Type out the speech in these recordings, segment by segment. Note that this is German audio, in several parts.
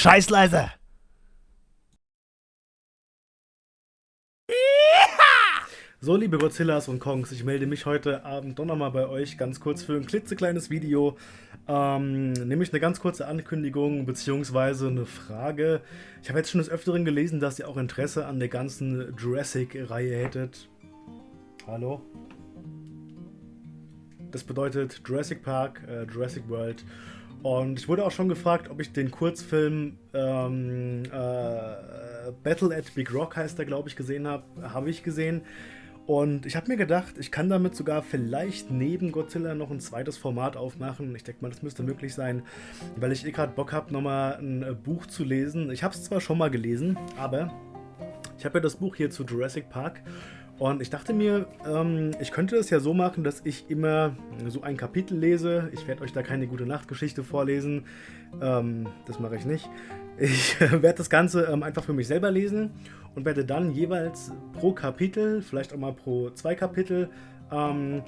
Scheiß leise! So, liebe Godzillas und Kongs, ich melde mich heute Abend doch nochmal bei euch ganz kurz für ein klitzekleines Video. Ähm, nämlich eine ganz kurze Ankündigung bzw. eine Frage. Ich habe jetzt schon des Öfteren gelesen, dass ihr auch Interesse an der ganzen Jurassic-Reihe hättet. Hallo? Das bedeutet Jurassic Park, äh, Jurassic World. Und ich wurde auch schon gefragt, ob ich den Kurzfilm ähm, äh, Battle at Big Rock heißt der, glaube ich, gesehen habe. Habe ich gesehen. Und ich habe mir gedacht, ich kann damit sogar vielleicht neben Godzilla noch ein zweites Format aufmachen. Ich denke mal, das müsste möglich sein, weil ich eh gerade Bock habe, nochmal ein äh, Buch zu lesen. Ich habe es zwar schon mal gelesen, aber ich habe ja das Buch hier zu Jurassic Park und ich dachte mir, ähm, ich könnte es ja so machen, dass ich immer so ein Kapitel lese. Ich werde euch da keine gute Nachtgeschichte vorlesen. Ähm, das mache ich nicht. Ich werde das Ganze ähm, einfach für mich selber lesen und werde dann jeweils pro Kapitel, vielleicht auch mal pro zwei Kapitel, ähm,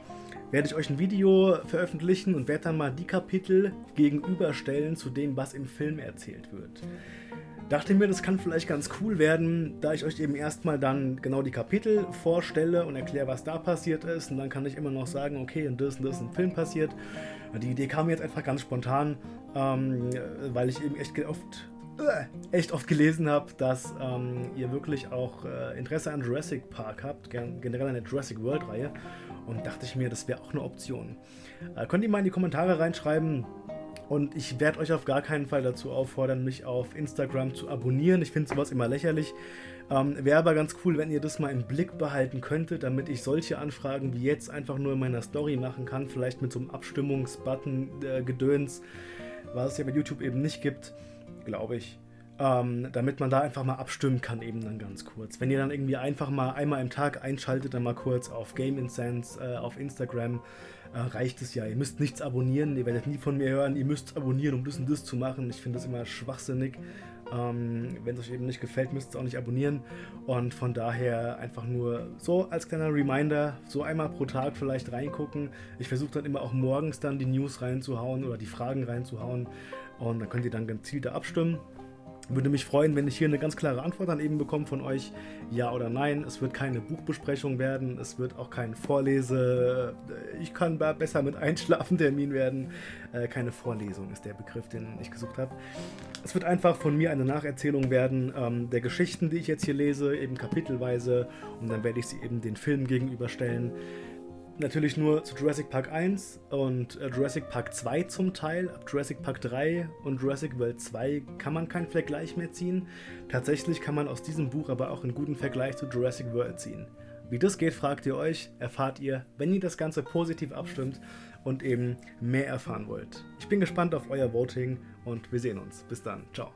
werde ich euch ein Video veröffentlichen und werde dann mal die Kapitel gegenüberstellen zu dem, was im Film erzählt wird. Dachte mir, das kann vielleicht ganz cool werden, da ich euch eben erstmal dann genau die Kapitel vorstelle und erkläre, was da passiert ist. Und dann kann ich immer noch sagen, okay, und das und das im Film passiert. Die Idee kam jetzt einfach ganz spontan, ähm, weil ich eben echt oft äh, echt oft gelesen habe, dass ähm, ihr wirklich auch äh, Interesse an Jurassic Park habt, generell an der Jurassic World Reihe. Und dachte ich mir, das wäre auch eine Option. Äh, könnt ihr mal in die Kommentare reinschreiben, und ich werde euch auf gar keinen Fall dazu auffordern, mich auf Instagram zu abonnieren. Ich finde sowas immer lächerlich. Ähm, Wäre aber ganz cool, wenn ihr das mal im Blick behalten könntet, damit ich solche Anfragen wie jetzt einfach nur in meiner Story machen kann. Vielleicht mit so einem Abstimmungsbutton-Gedöns, äh, was es ja bei YouTube eben nicht gibt, glaube ich. Ähm, damit man da einfach mal abstimmen kann, eben dann ganz kurz. Wenn ihr dann irgendwie einfach mal einmal im Tag einschaltet, dann mal kurz auf Game Incense äh, auf Instagram, äh, reicht es ja. Ihr müsst nichts abonnieren, ihr werdet nie von mir hören, ihr müsst abonnieren, um das und das zu machen. Ich finde das immer schwachsinnig. Ähm, Wenn es euch eben nicht gefällt, müsst ihr auch nicht abonnieren. Und von daher einfach nur so als kleiner Reminder, so einmal pro Tag vielleicht reingucken. Ich versuche dann immer auch morgens dann die News reinzuhauen oder die Fragen reinzuhauen. Und dann könnt ihr dann gezielter abstimmen. Würde mich freuen, wenn ich hier eine ganz klare Antwort dann eben bekomme von euch, ja oder nein. Es wird keine Buchbesprechung werden, es wird auch kein Vorlese, äh, ich kann besser mit Einschlafen-Termin werden. Äh, keine Vorlesung ist der Begriff, den ich gesucht habe. Es wird einfach von mir eine Nacherzählung werden ähm, der Geschichten, die ich jetzt hier lese, eben kapitelweise und dann werde ich sie eben den Filmen gegenüberstellen natürlich nur zu Jurassic Park 1 und äh, Jurassic Park 2 zum Teil. Ab Jurassic Park 3 und Jurassic World 2 kann man keinen Vergleich mehr ziehen. Tatsächlich kann man aus diesem Buch aber auch einen guten Vergleich zu Jurassic World ziehen. Wie das geht, fragt ihr euch, erfahrt ihr, wenn ihr das Ganze positiv abstimmt und eben mehr erfahren wollt. Ich bin gespannt auf euer Voting und wir sehen uns. Bis dann. Ciao.